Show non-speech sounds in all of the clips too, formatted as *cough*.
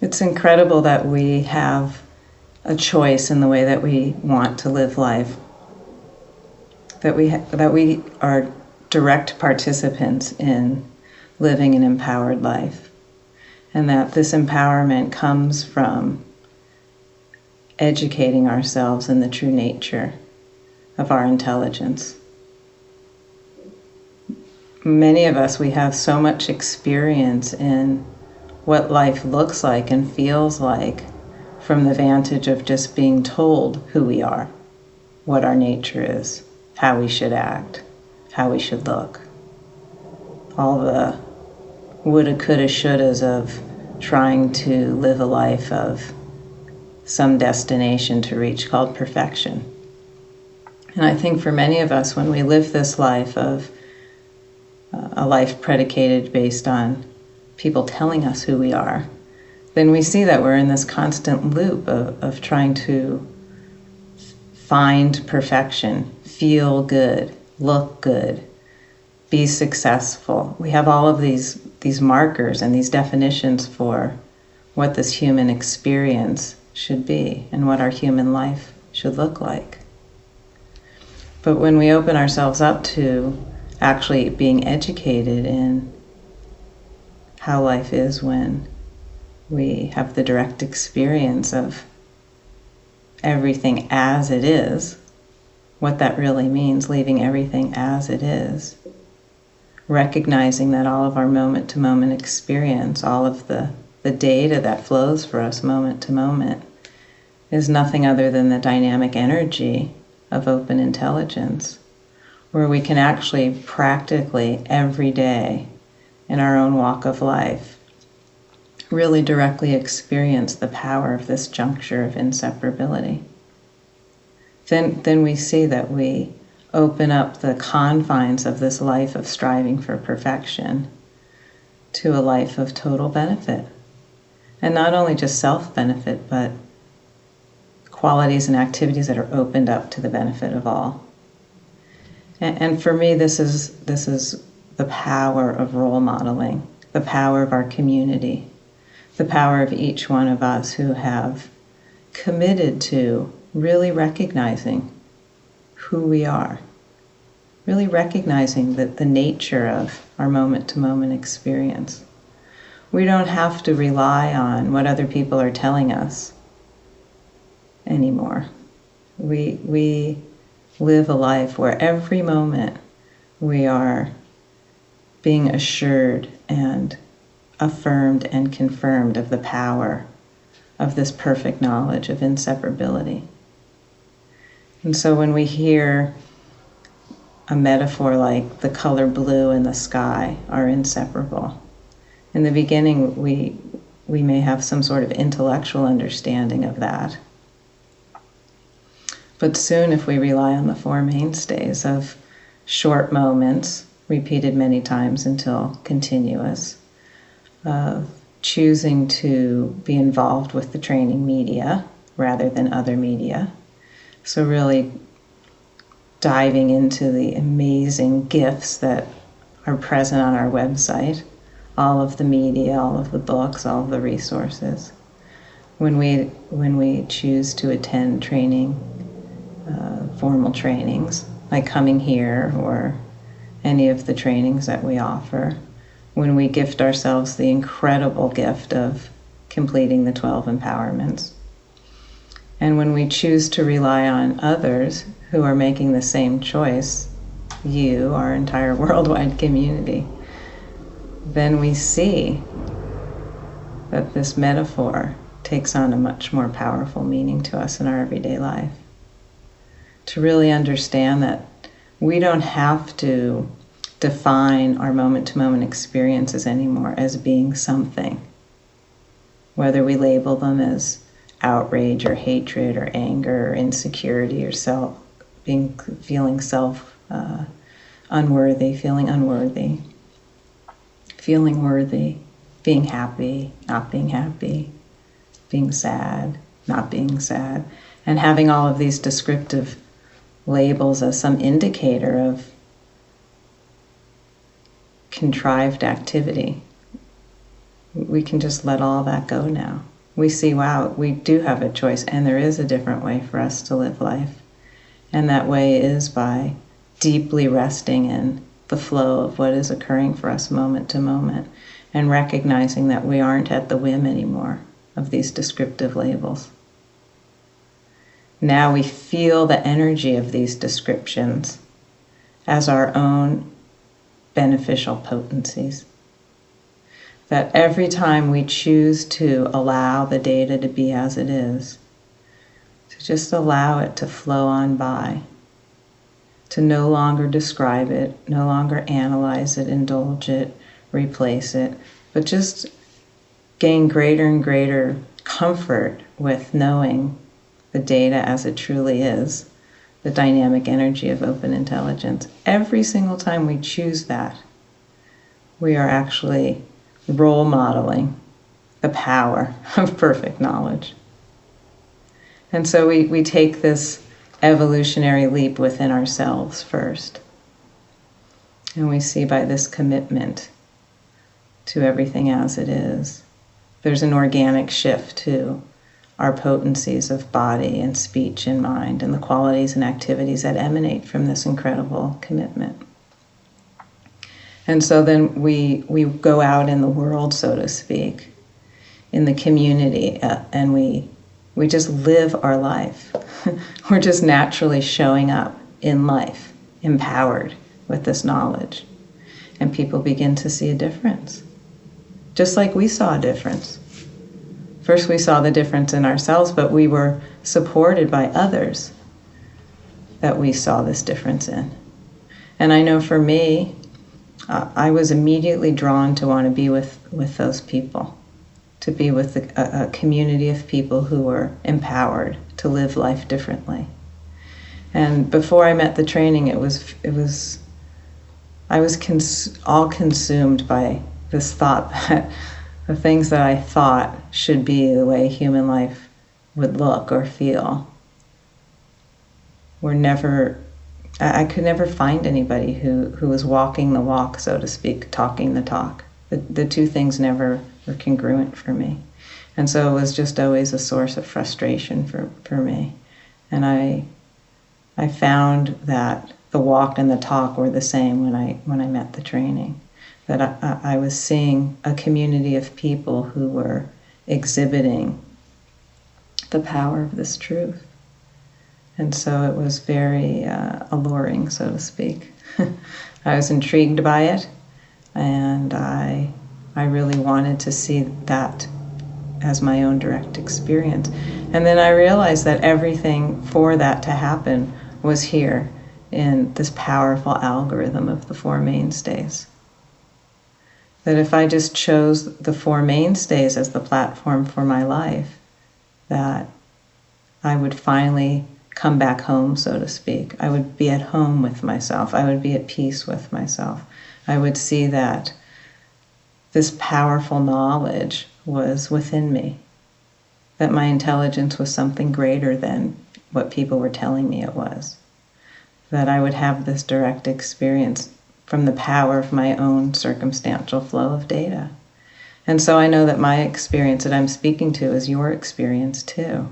It's incredible that we have a choice in the way that we want to live life. That we ha- that we are direct participants in living an empowered life. And that this empowerment comes from educating ourselves in the true nature of our intelligence. Many of us, we have so much experience in what life looks like and feels like from the vantage of just being told who we are, what our nature is, how we should act, how we should look. All the woulda, coulda, shouldas of trying to live a life of some destination to reach called perfection. And I think for many of us, when we live this life of uh, a life predicated based on people telling us who we are, then we see that we're in this constant loop of, of trying to find perfection, feel good, look good, be successful. We have all of these these markers and these definitions for what this human experience should be and what our human life should look like. But when we open ourselves up to actually being educated in how life is when we have the direct experience of everything as it is, what that really means, leaving everything as it is, recognizing that all of our moment to moment experience, all of the, the data that flows for us moment to moment, is nothing other than the dynamic energy of open intelligence, where we can actually practically every day in our own walk of life really directly experience the power of this juncture of inseparability. Then, then we see that we open up the confines of this life of striving for perfection to a life of total benefit. And not only just self benefit, but qualities and activities that are opened up to the benefit of all. And, and for me, this is, this is the power of role modeling, the power of our community, the power of each one of us who have committed to really recognizing who we are, really recognizing that the nature of our moment to moment experience. We don't have to rely on what other people are telling us anymore. We, we live a life where every moment we are being assured and affirmed and confirmed of the power of this perfect knowledge of inseparability. And so when we hear a metaphor like the color blue and the sky are inseparable, in the beginning we, we may have some sort of intellectual understanding of that. But soon, if we rely on the four mainstays of short moments, repeated many times until continuous, of choosing to be involved with the training media rather than other media, so, really diving into the amazing gifts that are present on our website, all of the media, all of the books, all of the resources. When we, when we choose to attend training, uh, formal trainings, like coming here or any of the trainings that we offer, when we gift ourselves the incredible gift of completing the 12 empowerments and when we choose to rely on others who are making the same choice, you, our entire *laughs* worldwide community, then we see that this metaphor takes on a much more powerful meaning to us in our everyday life. To really understand that we don't have to define our moment to moment experiences anymore as being something, whether we label them as outrage or hatred or anger or insecurity or self being feeling self uh, unworthy, feeling unworthy, feeling worthy, being happy, not being happy, being sad, not being sad, and having all of these descriptive labels as some indicator of contrived activity. We can just let all that go now we see, wow, we do have a choice, and there is a different way for us to live life. And that way is by deeply resting in the flow of what is occurring for us moment to moment and recognizing that we aren't at the whim anymore of these descriptive labels. Now we feel the energy of these descriptions as our own beneficial potencies. That every time we choose to allow the data to be as it is, to just allow it to flow on by, to no longer describe it, no longer analyze it, indulge it, replace it, but just gain greater and greater comfort with knowing the data as it truly is, the dynamic energy of open intelligence. Every single time we choose that, we are actually role modeling the power *laughs* of perfect knowledge. And so we, we take this evolutionary leap within ourselves first. And we see by this commitment to everything as it is. There's an organic shift to our potencies of body and speech and mind and the qualities and activities that emanate from this incredible commitment. And so then we, we go out in the world, so to speak, in the community, uh, and we, we just live our life. *laughs* We're just naturally showing up in life, empowered with this knowledge. And people begin to see a difference just like we saw a difference. First, we saw the difference in ourselves, but we were supported by others that we saw this difference in. And I know for me, uh, I was immediately drawn to want to be with, with those people, to be with a, a community of people who were empowered to live life differently. And before I met the training, it was it was I was cons- all consumed by this thought *laughs* that the things that I thought should be the way human life would look or feel were never I could never find anybody who, who was walking the walk, so to speak, talking the talk. The, the two things never were congruent for me. And so it was just always a source of frustration for, for me. And I, I found that the walk and the talk were the same when I, when I met the training that I, I was seeing a community of people who were exhibiting the power of this truth. And so it was very uh, alluring, so to speak. *laughs* I was intrigued by it, and I, I really wanted to see that as my own direct experience. And then I realized that everything for that to happen was here in this powerful algorithm of the Four Mainstays that if I just chose the four mainstays as the platform for my life, that I would finally come back home, so to speak. I would be at home with myself. I would be at peace with myself. I would see that this powerful knowledge was within me, that my intelligence was something greater than what people were telling me it was, that I would have this direct experience from the power of my own circumstantial flow of data. And so I know that my experience that I'm speaking to is your experience too.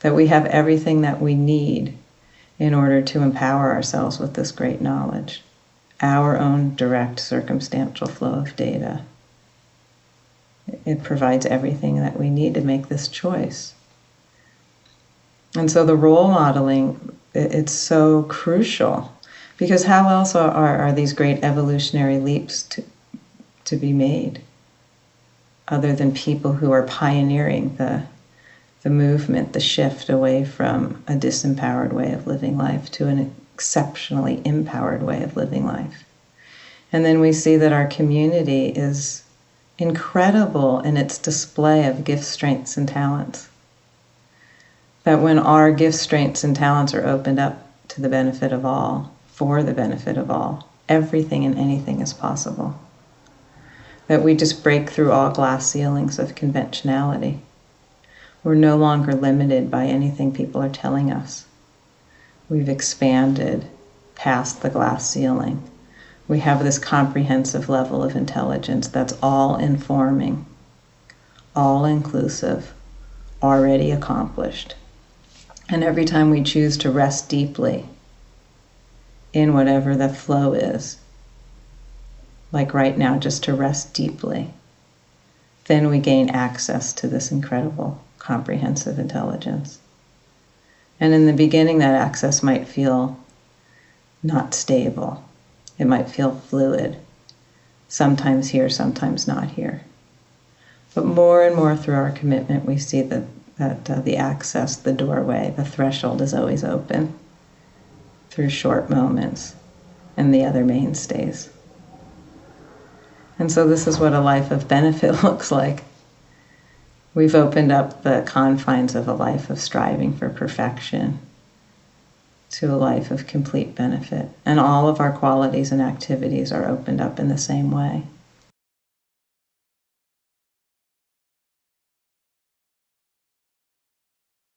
That we have everything that we need in order to empower ourselves with this great knowledge, our own direct circumstantial flow of data. It provides everything that we need to make this choice. And so the role modeling, it's so crucial because how else are, are, these great evolutionary leaps to, to be made other than people who are pioneering the, the movement, the shift away from a disempowered way of living life to an exceptionally empowered way of living life? And then we see that our community is incredible in its display of gifts, strengths, and talents. That when our gifts, strengths, and talents are opened up to the benefit of all, for the benefit of all. Everything and anything is possible. That we just break through all glass ceilings of conventionality. We're no longer limited by anything people are telling us. We've expanded past the glass ceiling. We have this comprehensive level of intelligence that's all informing, all inclusive, already accomplished. And every time we choose to rest deeply in whatever the flow is, like right now, just to rest deeply, then we gain access to this incredible comprehensive intelligence. And in the beginning, that access might feel not stable, it might feel fluid, sometimes here, sometimes not here. But more and more through our commitment, we see that that uh, the access, the doorway, the threshold is always open through short moments and the other mainstays. And so, this is what a life of benefit *laughs* looks like. We've opened up the confines of a life of striving for perfection to a life of complete benefit. And all of our qualities and activities are opened up in the same way.